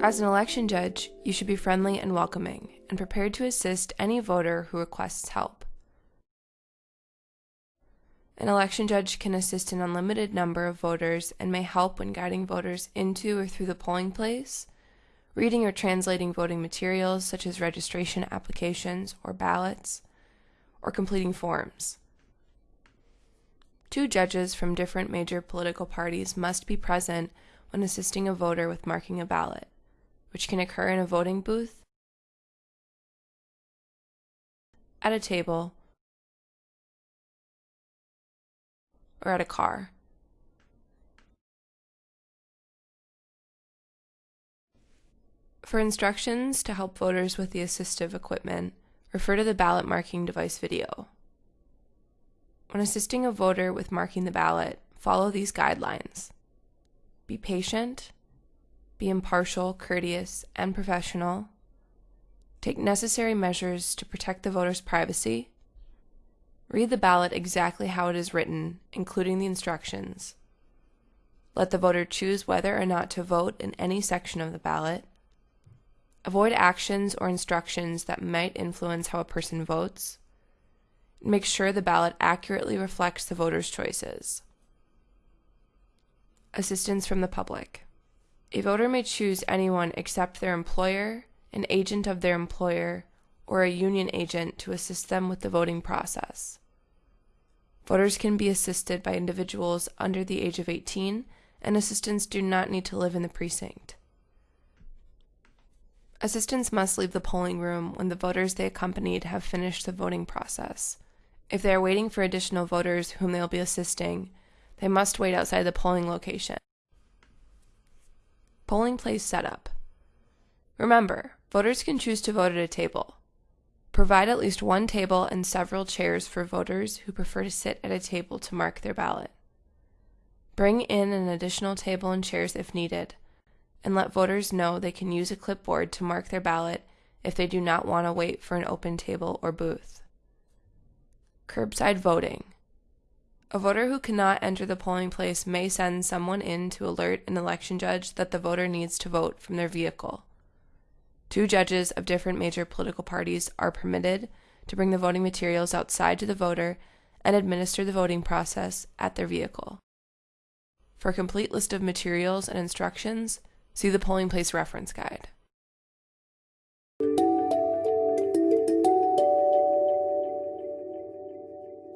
As an election judge, you should be friendly and welcoming and prepared to assist any voter who requests help. An election judge can assist an unlimited number of voters and may help when guiding voters into or through the polling place, reading or translating voting materials such as registration applications or ballots, or completing forms. Two judges from different major political parties must be present when assisting a voter with marking a ballot, which can occur in a voting booth, at a table, or at a car. For instructions to help voters with the assistive equipment, refer to the ballot marking device video. When assisting a voter with marking the ballot, follow these guidelines. Be patient, be impartial, courteous, and professional. Take necessary measures to protect the voter's privacy Read the ballot exactly how it is written, including the instructions. Let the voter choose whether or not to vote in any section of the ballot. Avoid actions or instructions that might influence how a person votes. Make sure the ballot accurately reflects the voter's choices. Assistance from the public. A voter may choose anyone except their employer, an agent of their employer, or a union agent to assist them with the voting process. Voters can be assisted by individuals under the age of 18, and assistants do not need to live in the precinct. Assistants must leave the polling room when the voters they accompanied have finished the voting process. If they are waiting for additional voters whom they will be assisting, they must wait outside the polling location. Polling place setup. Remember, voters can choose to vote at a table. Provide at least one table and several chairs for voters who prefer to sit at a table to mark their ballot. Bring in an additional table and chairs if needed, and let voters know they can use a clipboard to mark their ballot if they do not want to wait for an open table or booth. Curbside voting. A voter who cannot enter the polling place may send someone in to alert an election judge that the voter needs to vote from their vehicle. Two judges of different major political parties are permitted to bring the voting materials outside to the voter and administer the voting process at their vehicle. For a complete list of materials and instructions, see the polling place reference guide.